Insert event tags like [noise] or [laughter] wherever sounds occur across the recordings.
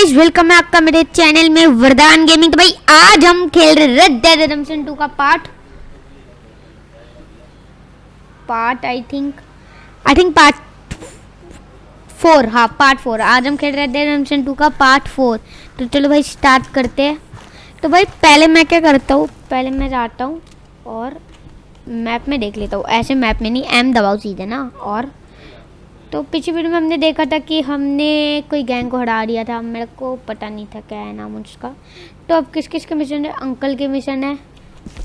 Guys welcome है आपका मेरे चैनल में वरदान गेमिंग तो भाई, आज हम खेल रहे रेड डेड रिडेम्पशन 2 का part part I think I think part four हाँ पार्ट फोर आज हम खेल रहे हैं रिडेम्पशन 2 का पार्ट फोर तो चलो भाई स्टार्ट करते हैं। तो भाई, पहले मैं क्या करता हूँ? पहले मैं जाता हूँ और मैप में देख लेता हूँ। ऐसे मैप में नहीं एम दबाओ सीधे ना, और तो पिछली वीडियो में हमने देखा था कि हमने कोई गैंग को हरा दिया था। मेरे को पता नहीं था क्या है नाम उसका। तो अब किस किस के मिशन है? अंकल के मिशन है।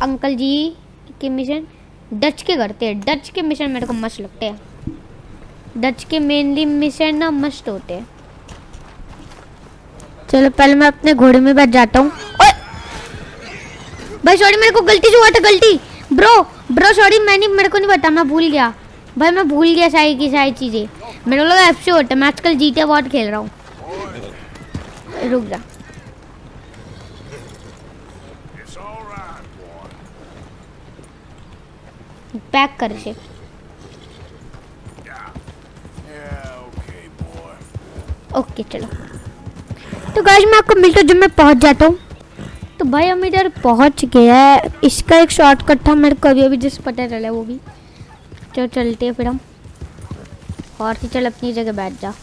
अंकल जी के मिशन डच के करते हैं। डच के मिशन मेरे को मस्त लगते हैं। डच के मेनली मिशन ना मस्त होते हैं। चलो, पहले मैं अपने घोड़े में बैठ जाता हूँ। भाई सॉरी मेरे को गलती से हुआ था, गलती। ब्रो ब्रो सॉरी मैंने, मेरे को नहीं पता, मैं भूल गया। भाई मैं भूल गया सारी की सारी चीज़ें। मेरे को लगा एफ़ से होता मैं आजकल जी टी बहुत खेल रहा हूँ। रुक जा. पैक कर से. ओके चलो। तो गाइस मैं आपको मिलता हूँ जब मैं पहुँच जाता हूँ। तो भाई, हम इधर पहुँच गया है। इसका एक शॉर्टकट था, मेरे को अभी अभी जिस पता चला वो भी। चलो चलते हैं फिर हम और फिर चल अपनी जगह बैठ जा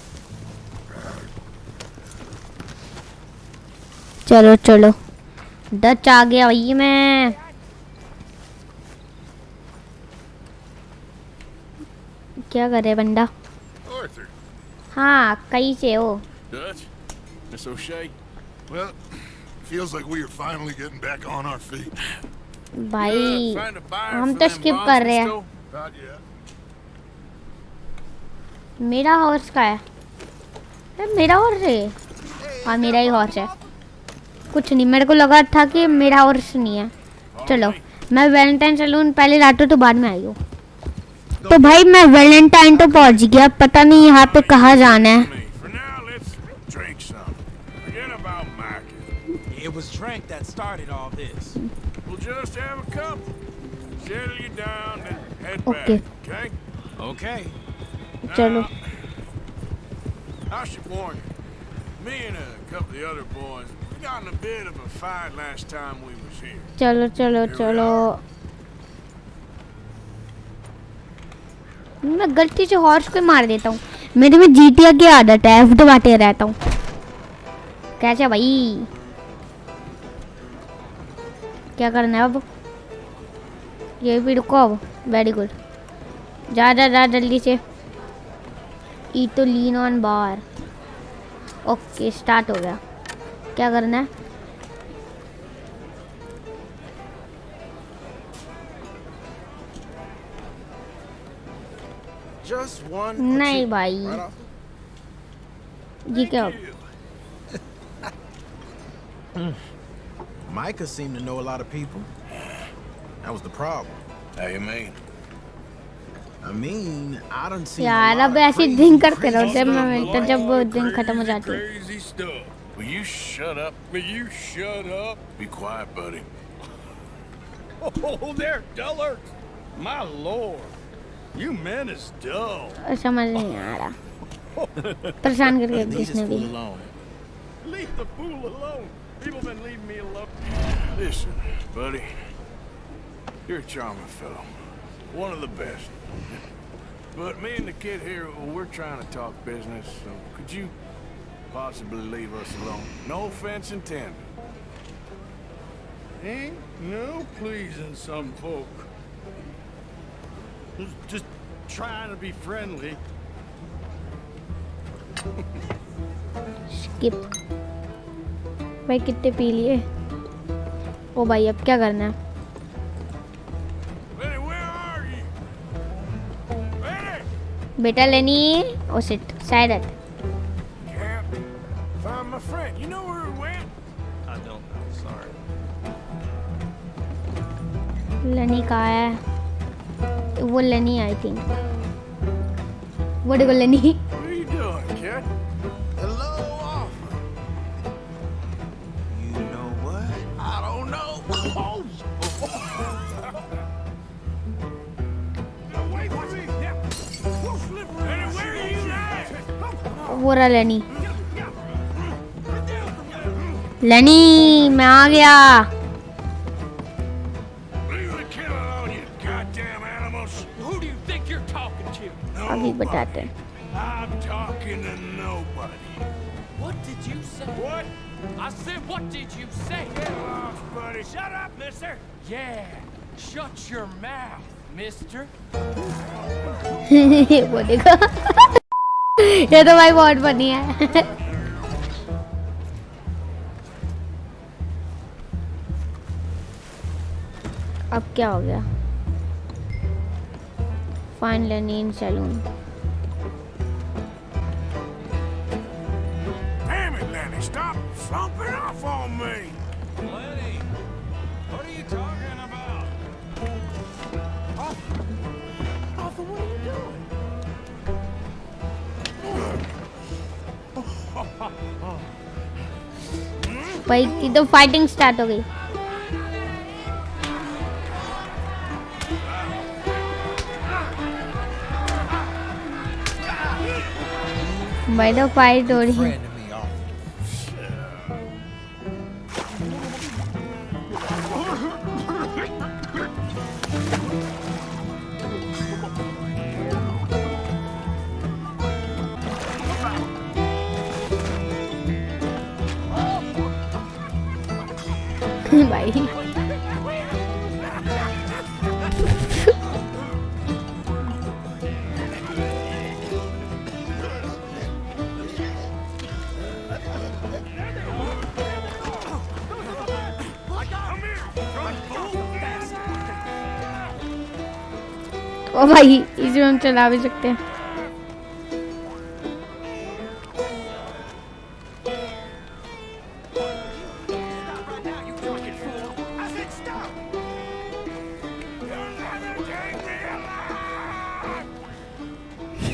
चलो चलो डच आ गया भाई मैं क्या करे बंदा हाँ कहीं से हो Miss O'Shea? Well, feels like we are finally getting back on our feet. भाई Find a buyer हम for तो bonds कर रहे हैं। मेरा हॉर्स का है। ए, मेरा हॉर्स है। हाँ मेरा ही हॉर्स है। कुछ नहीं मेरे को लगा था कि मेरा हॉर्स नहीं है। चलो मैं वैलेंटाइन चलूँ पहले लाटू तो बाद में आई हूँ। तो भाई मैं वैलेंटाइन तो पहुँच गया पता नहीं यहाँ पे कहाँ जाना है। Okay? Okay. चलो I should warn you. Me and a couple of the other boys, we got in a bit of a fight last time we was here. चलो चलो चलो मैं गलती से हॉर्स को मार देता हूँ मेरे में जीटिया की आदत है एफ़ दबाते रहता हूँ कैसे भाई क्या करना है अब ये भी रुको अब वेरी गुड जा जा जा जल्दी से ई तो lean on bar okay start हो गया क्या करना है नहीं. भाई. ये क्या Micah seemed to know a lot of people. That was the problem. How you mean? I mean, I done seen यार a lot अब of ऐसे crazy, दिन करते crazy रहो जब stuff, मैं मिलता boy. जब वो दिन खत्म हो जाती है Crazy stuff. Will you shut up? Will you shut up? Be quiet, buddy. Oh, [laughs] there, dullard! My lord, you men is dull. समझ नहीं आ रहा परेशान करके Leave this इसने भी fool alone. Leave the fool alone. People been leaving me alone. Listen, buddy. You're a charming fellow. One of the best. [laughs] But me and the kid here, we're trying to talk business, so could you possibly leave us alone? No offense intended. Ain't no pleasing some folk. Just- Just trying to be friendly. Skip भाई कितने P लिए ओ भाई अब क्या करना है बेटा लेनी ओ सिट का है? वो लेनी आई थिंक वो डू यू लेनी Benny, where are you at? वो रहा लेनी लेनी मैं आ गया Leave the kid alone, you goddamn animals. Who do you think you're talking to? अभी बताते हैं I'm talking to nobody. What did you say? What? I said, what did you say? Get lost, buddy. Shut up, mister. Yeah, shut your mouth, mister. वो देखो ये तो भाई बहुत बनी है। अब क्या हो गया? Fine Lenny saloon Stop slumping off on me! भाई तो फाइटिंग स्टार्ट हो गई। भाई तो फाइट हो रही है। [laughs] भाई। ओ भाई इसे हम चला भी सकते हैं।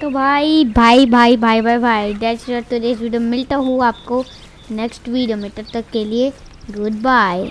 तो भाई भाई भाई भाई भाई भाई दैट्स तो इस वीडियो मिलता हूँ आपको नेक्स्ट वीडियो में. तब तक के लिए गुड बाय